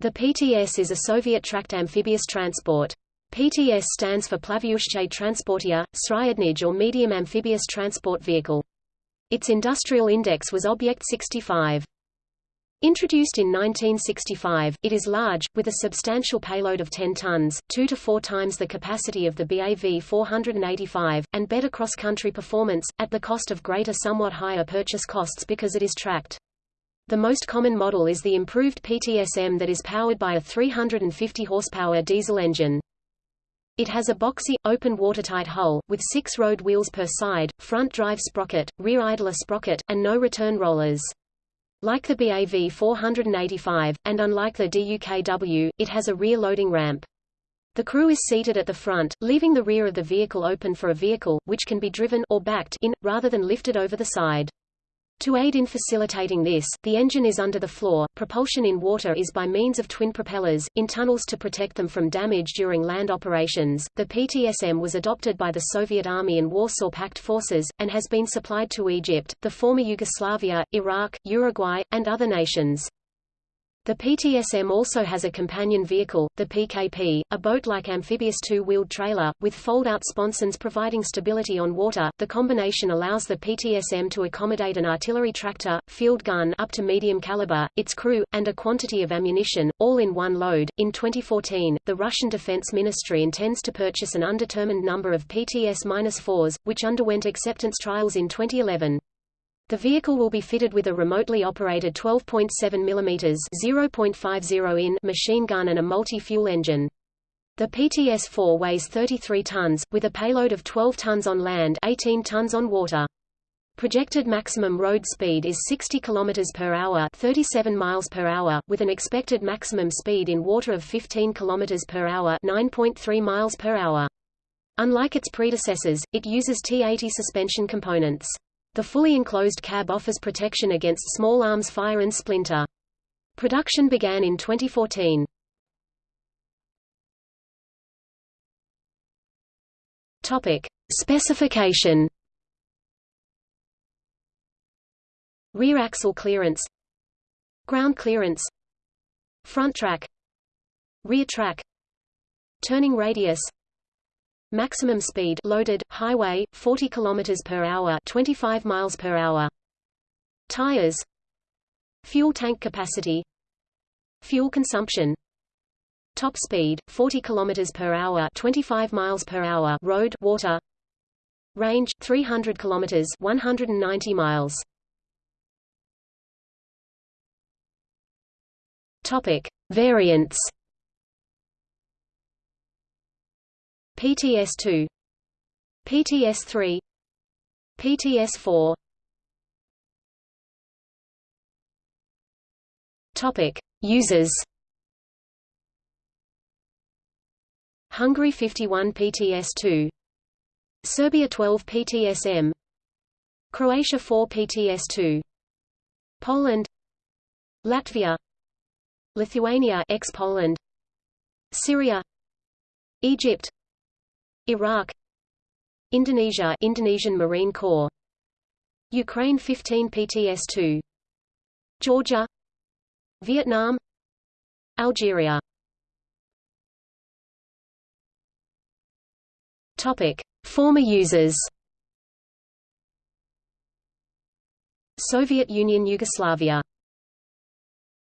The PTS is a Soviet tracked amphibious transport. PTS stands for Plavyushche Transportia, Sryadnij or Medium Amphibious Transport Vehicle. Its industrial index was Object 65. Introduced in 1965, it is large, with a substantial payload of 10 tons, 2 to 4 times the capacity of the BAV 485, and better cross-country performance, at the cost of greater somewhat higher purchase costs because it is tracked. The most common model is the improved PTSM that is powered by a 350 horsepower diesel engine. It has a boxy, open watertight hull, with six road wheels per side, front drive sprocket, rear idler sprocket, and no return rollers. Like the BAV 485, and unlike the DUKW, it has a rear loading ramp. The crew is seated at the front, leaving the rear of the vehicle open for a vehicle, which can be driven or backed in, rather than lifted over the side. To aid in facilitating this, the engine is under the floor. Propulsion in water is by means of twin propellers, in tunnels to protect them from damage during land operations. The PTSM was adopted by the Soviet Army and Warsaw Pact forces, and has been supplied to Egypt, the former Yugoslavia, Iraq, Uruguay, and other nations. The PTSM also has a companion vehicle, the PKP, a boat-like amphibious two-wheeled trailer, with fold-out sponsons providing stability on water. The combination allows the PTSM to accommodate an artillery tractor, field gun up to medium caliber, its crew, and a quantity of ammunition, all in one load. In 2014, the Russian Defense Ministry intends to purchase an undetermined number of PTS-4s, which underwent acceptance trials in 2011. The vehicle will be fitted with a remotely operated 12.7 mm 0.50 in machine gun and a multi-fuel engine. The PTS-4 weighs 33 tons, with a payload of 12 tons on land 18 tons on water. Projected maximum road speed is 60 km per hour, 37 miles per hour, with an expected maximum speed in water of 15 km per hour, 9.3 miles per hour. Unlike its predecessors, it uses T80 suspension components. The fully enclosed cab offers protection against small arms fire and splinter. Production began in 2014. Topic: Specification. Rear axle clearance, ground clearance, front track, rear track, turning radius, Maximum speed loaded highway 40 km per hour, 25 miles per hour. Tires. Fuel tank capacity. Fuel consumption. Top speed 40 km per hour, 25 miles per hour. Road, water. Range 300 km, 190 miles. Topic: Variants PTS2 PTS3 PTS4 Topic Users. Hungary 51 PTS2 Serbia 12 PTSM Croatia 4 PTS2 Poland Latvia Lithuania ex-Poland Syria Egypt Iraq. Indonesia Indonesian Marine Corps. Ukraine 15 PTS-2 Georgia. Vietnam. Algeria. Topic. Former users. Soviet Union Yugoslavia